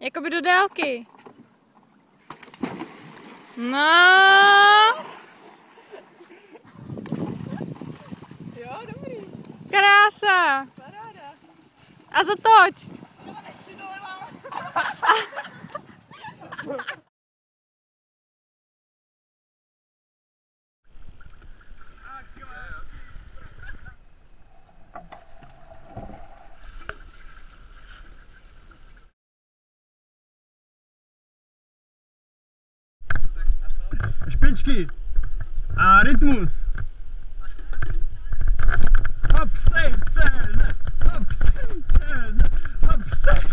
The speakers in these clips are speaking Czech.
Jakoby do délky. No. Jo, dobrý. Krása. Paráda. A zatoč. špičky a rytmus. Hop, sej, CZ, hop, sej, CZ, hop, sej,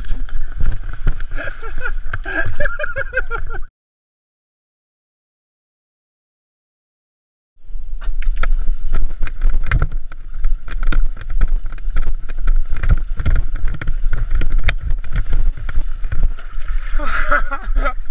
Ha ha ha!